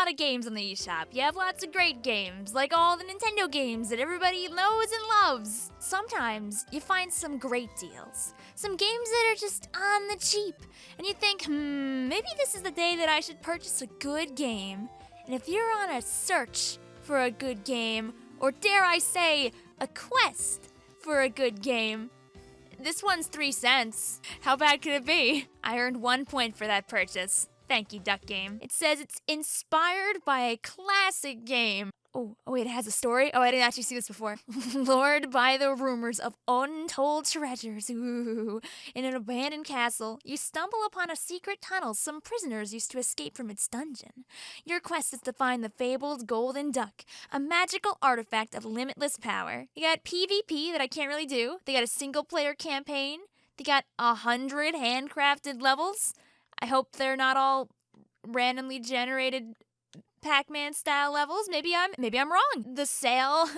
lot of games on the eShop. You have lots of great games, like all the Nintendo games that everybody knows and loves. Sometimes you find some great deals, some games that are just on the cheap, and you think, hmm, maybe this is the day that I should purchase a good game. And if you're on a search for a good game, or dare I say, a quest for a good game, this one's three cents. How bad could it be? I earned one point for that purchase. Thank you, Duck Game. It says it's inspired by a classic game. Oh, oh wait, it has a story? Oh, I didn't actually see this before. Lured by the rumors of untold treasures, ooh, in an abandoned castle, you stumble upon a secret tunnel some prisoners used to escape from its dungeon. Your quest is to find the fabled golden duck, a magical artifact of limitless power. You got PvP that I can't really do. They got a single player campaign. They got a hundred handcrafted levels. I hope they're not all randomly generated Pac-Man style levels. Maybe I'm maybe I'm wrong. The sale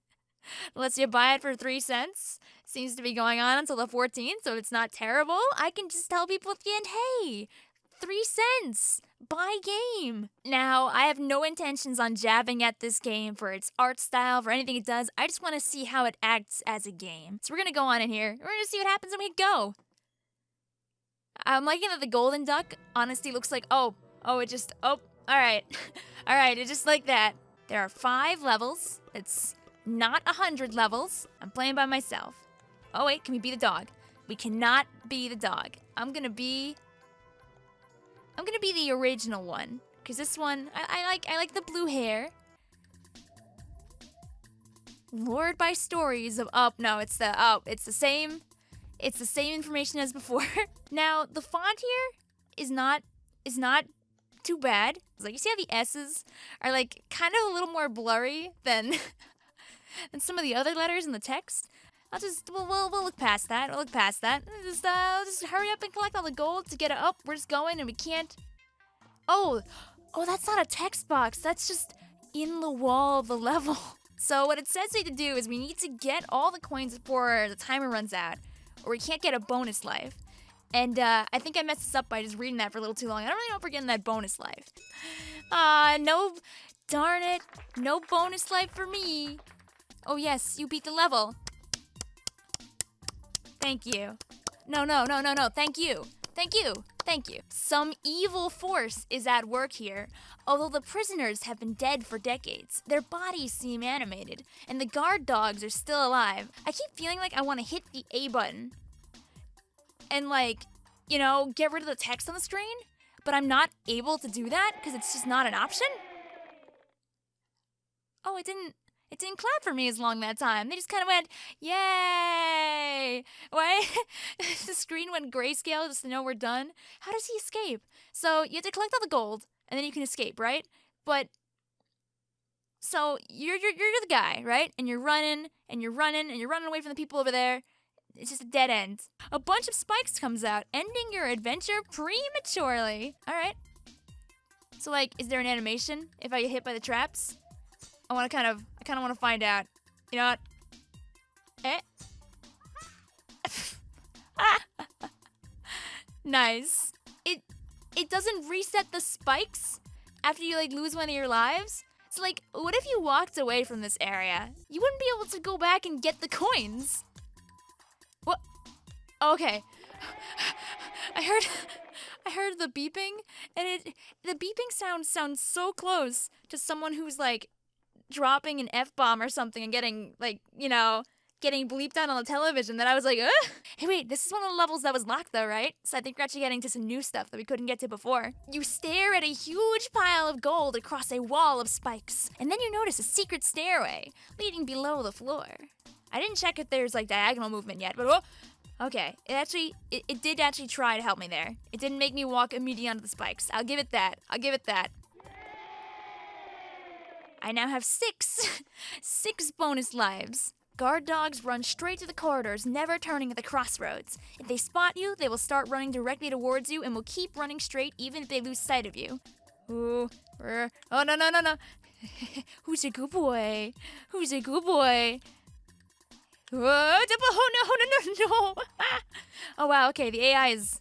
lets you buy it for three cents. Seems to be going on until the 14th, so it's not terrible. I can just tell people at the end, hey, three cents. Buy game. Now, I have no intentions on jabbing at this game for its art style, for anything it does. I just want to see how it acts as a game. So we're gonna go on in here. We're gonna see what happens when we go. I'm liking that the golden duck honestly looks like, oh, oh, it just, oh, all right. all right, it's just like that. There are five levels. It's not a hundred levels. I'm playing by myself. Oh, wait, can we be the dog? We cannot be the dog. I'm gonna be, I'm gonna be the original one. Cause this one, I, I like, I like the blue hair. Lured by stories of, oh, no, it's the, oh, it's the same, it's the same information as before. now, the font here is not is not too bad. It's Like you see how the S's are like kind of a little more blurry than than some of the other letters in the text. I'll just we'll we'll, we'll look past that. We'll look past that. Just uh just hurry up and collect all the gold to get it up. We're just going and we can't. Oh, oh, that's not a text box. That's just in the wall of the level. So what it says we need to do is we need to get all the coins before the timer runs out or we can't get a bonus life. And uh, I think I messed this up by just reading that for a little too long. I don't really know if we're getting that bonus life. Uh, no, darn it. No bonus life for me. Oh yes, you beat the level. Thank you. No, no, no, no, no, thank you. Thank you. Thank you. Some evil force is at work here. Although the prisoners have been dead for decades, their bodies seem animated, and the guard dogs are still alive. I keep feeling like I want to hit the A button and, like, you know, get rid of the text on the screen, but I'm not able to do that because it's just not an option. Oh, it didn't. It didn't clap for me as long that time. They just kind of went, yay! Why? the screen went grayscale just to know we're done. How does he escape? So you have to collect all the gold, and then you can escape, right? But so you're you're you're the guy, right? And you're running and you're running and you're running away from the people over there. It's just a dead end. A bunch of spikes comes out, ending your adventure prematurely. All right. So like, is there an animation if I get hit by the traps? I want to kind of, I kind of want to find out. You know what? Eh. nice. It, it doesn't reset the spikes after you like lose one of your lives. So like, what if you walked away from this area? You wouldn't be able to go back and get the coins. What? Okay. I heard I heard the beeping and it the beeping sound sounds so close to someone who's like dropping an F bomb or something and getting like, you know, getting bleeped out on the television that I was like, Ugh. hey, wait, this is one of the levels that was locked though, right? So I think we're actually getting to some new stuff that we couldn't get to before. You stare at a huge pile of gold across a wall of spikes, and then you notice a secret stairway leading below the floor. I didn't check if there's like diagonal movement yet, but oh, okay, it actually, it, it did actually try to help me there. It didn't make me walk immediately onto the spikes. I'll give it that. I'll give it that. I now have six, six bonus lives. Guard dogs run straight to the corridors, never turning at the crossroads. If they spot you, they will start running directly towards you and will keep running straight even if they lose sight of you. Ooh, er, oh no no no no! Who's a good boy? Who's a good boy? Oh, oh, oh no no no no! oh wow, okay, the AI is.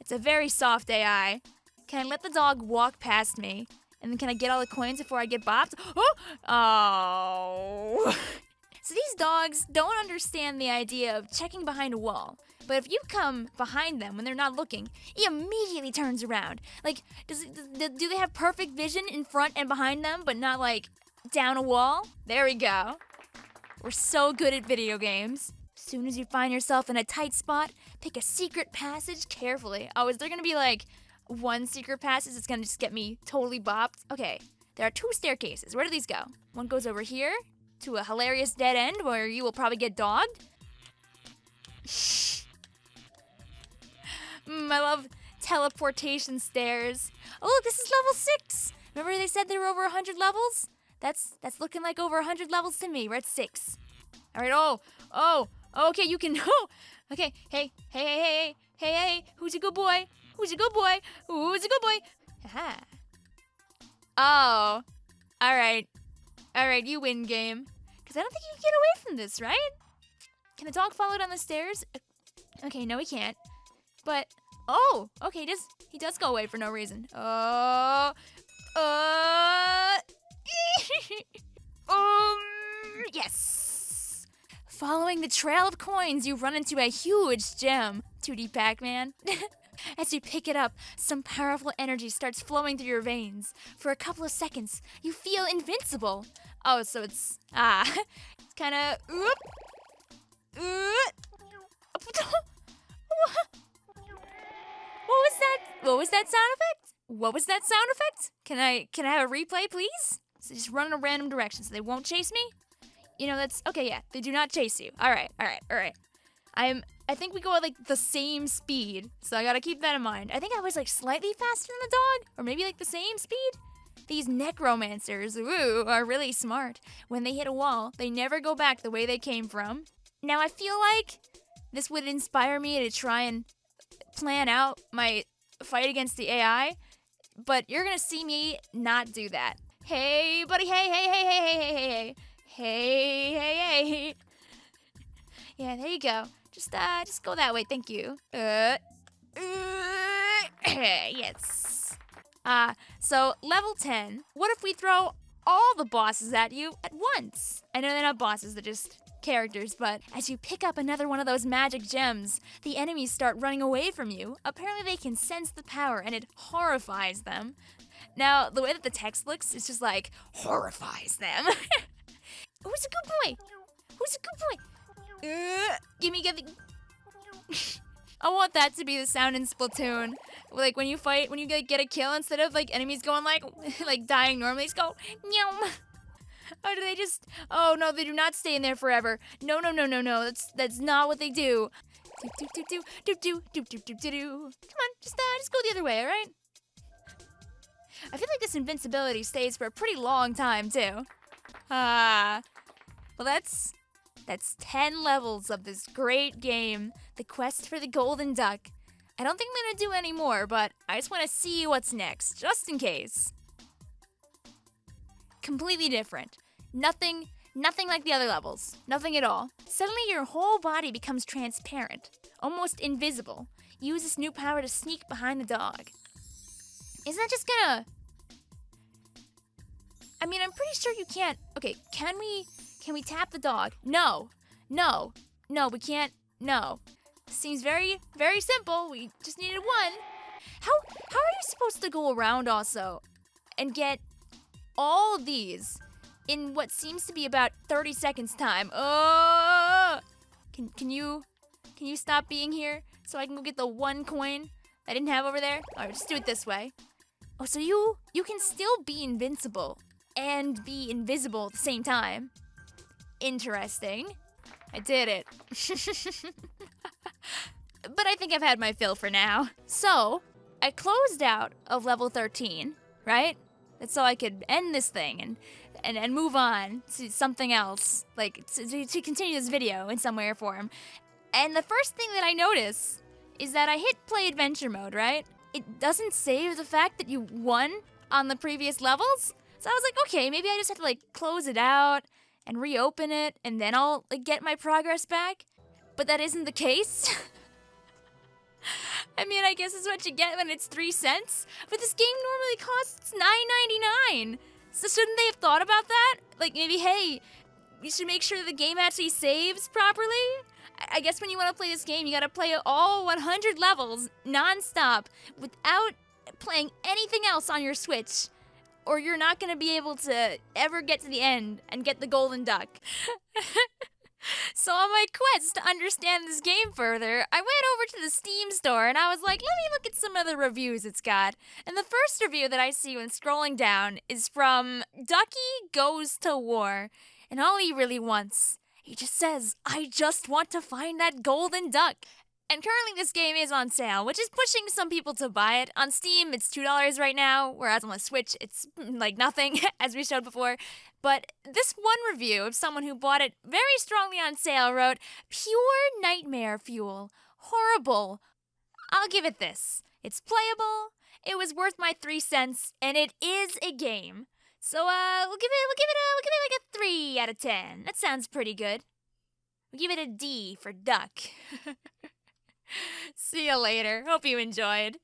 It's a very soft AI. Can I let the dog walk past me? And then can I get all the coins before I get bopped? Oh! Oh. so these dogs don't understand the idea of checking behind a wall. But if you come behind them when they're not looking, he immediately turns around. Like, does it, do they have perfect vision in front and behind them, but not like down a wall? There we go. We're so good at video games. Soon as you find yourself in a tight spot, pick a secret passage carefully. Oh, is there gonna be like one secret passage that's gonna just get me totally bopped? Okay, there are two staircases. Where do these go? One goes over here to a hilarious dead end where you will probably get dogged. mm, I love teleportation stairs. Oh, this is level six. Remember they said there were over 100 levels? That's that's looking like over 100 levels to me. We're at six. All right. Oh, oh, okay. You can. Oh, okay. Hey, hey, hey, hey, hey, hey. Who's a good boy? Who's a good boy? Who's a good boy? Aha. Oh. All right. All right. You win game. Cause I don't think you can get away from this, right? Can the dog follow down the stairs? Okay. No, he can't. But oh, okay. he does, he does go away for no reason. Oh. Uh. um, yes. Following the trail of coins, you run into a huge gem. 2D Pac-Man. As you pick it up, some powerful energy starts flowing through your veins. For a couple of seconds, you feel invincible. Oh, so it's ah, it's kind of. Oop, What was that? What was that sound effect? What was that sound effect? Can I can I have a replay, please? So just run in a random direction so they won't chase me? You know, that's okay, yeah. They do not chase you. Alright, alright, alright. I'm I think we go at like the same speed, so I gotta keep that in mind. I think I was like slightly faster than the dog, or maybe like the same speed. These necromancers, ooh, are really smart. When they hit a wall, they never go back the way they came from. Now I feel like this would inspire me to try and plan out my fight against the AI, but you're gonna see me not do that. Hey, buddy. Hey, hey, hey, hey, hey, hey, hey, hey, hey, hey. hey. Yeah, there you go. Just, uh, just go that way. Thank you. Uh, uh yes. Uh, so level 10. What if we throw all the bosses at you at once? I know they're not bosses, they're just characters, but as you pick up another one of those magic gems, the enemies start running away from you. Apparently, they can sense the power and it horrifies them. Now, the way that the text looks is just like horrifies them. Who's a good boy? Who's a good boy? Uh, gimme, gimme. I want that to be the sound in Splatoon. Like when you fight, when you get get a kill, instead of like enemies going like, like dying normally, just go meow. Or do they just? Oh no, they do not stay in there forever. No, no, no, no, no. That's that's not what they do. Do do do do do do do do do do. Come on, just uh, just go the other way, all right? I feel like this invincibility stays for a pretty long time, too. Ah. Uh, well, that's... That's 10 levels of this great game, The Quest for the Golden Duck. I don't think I'm gonna do any more, but I just want to see what's next, just in case. Completely different. Nothing, nothing like the other levels. Nothing at all. Suddenly your whole body becomes transparent, almost invisible. Use this new power to sneak behind the dog. Isn't that just gonna... I mean, I'm pretty sure you can't... Okay, can we... Can we tap the dog? No. No. No, we can't... No. Seems very, very simple. We just needed one. How, how are you supposed to go around also and get all of these in what seems to be about 30 seconds time? Oh! Can, can you... Can you stop being here so I can go get the one coin I didn't have over there? Alright, just do it this way. Oh, so you you can still be invincible and be invisible at the same time. Interesting. I did it. but I think I've had my fill for now. So, I closed out of level 13, right? That's so I could end this thing and and, and move on to something else, like to, to continue this video in some way or form. And the first thing that I notice is that I hit play adventure mode, right? it doesn't save the fact that you won on the previous levels. So I was like, okay, maybe I just have to like close it out and reopen it and then I'll like get my progress back. But that isn't the case. I mean, I guess it's what you get when it's three cents. But this game normally costs nine ninety nine. So shouldn't they have thought about that? Like maybe, hey, you should make sure the game actually saves properly. I guess when you want to play this game, you gotta play all 100 levels nonstop without playing anything else on your Switch, or you're not gonna be able to ever get to the end and get the golden duck. So on my quest to understand this game further, I went over to the Steam store and I was like, let me look at some of the reviews it's got. And the first review that I see when scrolling down is from Ducky Goes to War. And all he really wants, he just says, I just want to find that golden duck. And currently, this game is on sale, which is pushing some people to buy it. On Steam, it's $2 right now, whereas on the Switch, it's mm, like nothing, as we showed before. But this one review of someone who bought it very strongly on sale wrote, Pure nightmare fuel. Horrible. I'll give it this. It's playable, it was worth my three cents, and it is a game. So uh, we'll give it, we'll give it a, we'll give it like a three out of ten. That sounds pretty good. We'll give it a D for duck. See you later. Hope you enjoyed.